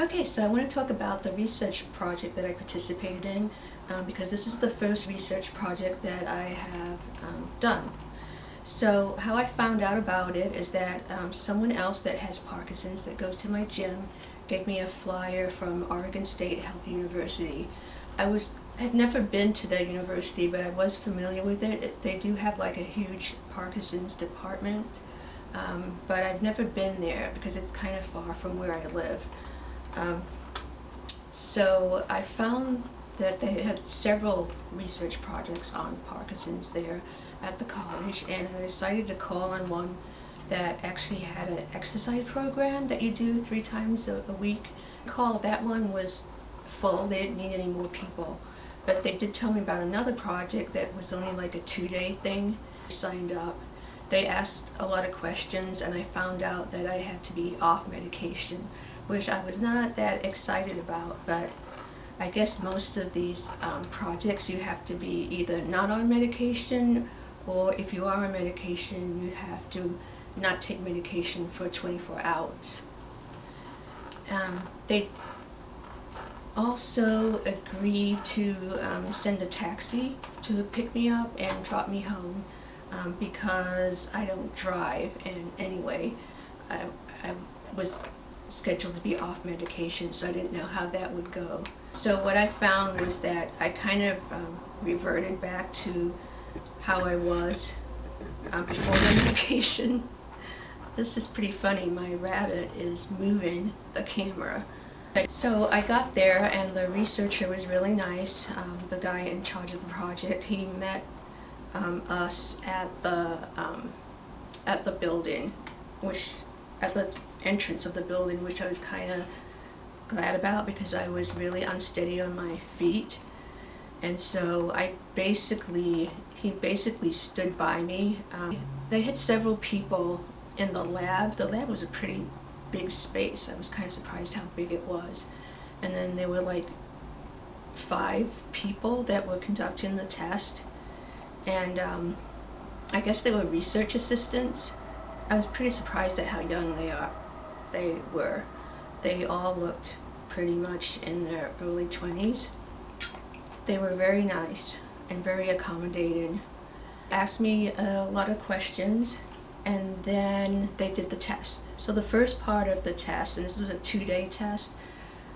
Okay, so I want to talk about the research project that I participated in um, because this is the first research project that I have um, done. So how I found out about it is that um, someone else that has Parkinson's that goes to my gym gave me a flyer from Oregon State Health University. I was had never been to that university, but I was familiar with it. they do have like a huge Parkinson's department, um, but I've never been there because it's kind of far from where I live. Um, so I found that they had several research projects on Parkinson's there at the college and I decided to call on one that actually had an exercise program that you do three times a, a week. Call that one was full, they didn't need any more people. But they did tell me about another project that was only like a two-day thing. I signed up. They asked a lot of questions and I found out that I had to be off medication, which I was not that excited about, but I guess most of these um, projects you have to be either not on medication or if you are on medication you have to not take medication for 24 hours. Um, they also agreed to um, send a taxi to pick me up and drop me home um, because I don't drive and anyway I, I was scheduled to be off medication so I didn't know how that would go. So what I found was that I kind of um, reverted back to how I was uh, before the medication. This is pretty funny, my rabbit is moving the camera. So I got there and the researcher was really nice, um, the guy in charge of the project. He met um, us at the um, at the building, which at the entrance of the building, which I was kind of glad about because I was really unsteady on my feet. And so I basically, he basically stood by me. Um, they had several people in the lab. The lab was a pretty big space. I was kind of surprised how big it was. And then there were like five people that were conducting the test. And um, I guess they were research assistants. I was pretty surprised at how young they are. They were. They all looked pretty much in their early 20s. They were very nice and very accommodating. Asked me a lot of questions and then they did the test. So the first part of the test, and this was a two-day test,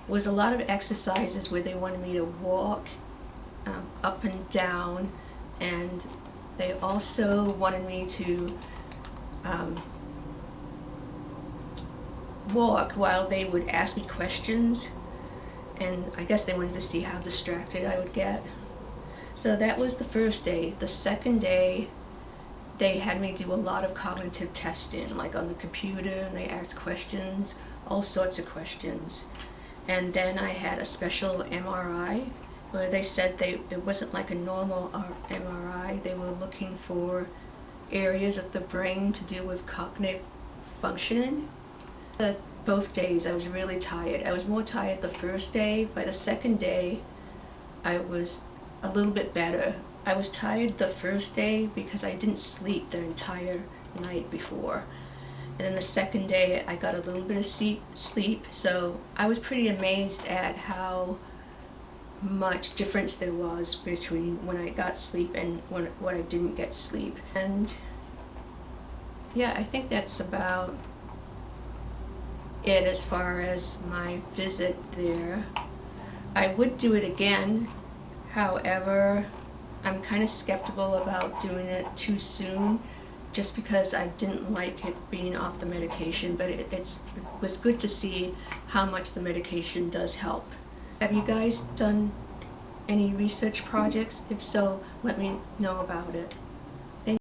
was a lot of exercises where they wanted me to walk um, up and down and they also wanted me to um, walk while they would ask me questions and I guess they wanted to see how distracted I would get. So that was the first day. The second day they had me do a lot of cognitive testing like on the computer and they asked questions, all sorts of questions. And then I had a special MRI where they said they it wasn't like a normal MRI. They were looking for areas of the brain to do with cognitive functioning. Both days I was really tired. I was more tired the first day. By the second day, I was a little bit better. I was tired the first day because I didn't sleep the entire night before. And then the second day I got a little bit of sleep, so I was pretty amazed at how much difference there was between when I got sleep and when, when I didn't get sleep. And yeah, I think that's about it as far as my visit there. I would do it again, however, I'm kind of skeptical about doing it too soon just because I didn't like it being off the medication, but it, it's, it was good to see how much the medication does help. Have you guys done any research projects? If so, let me know about it.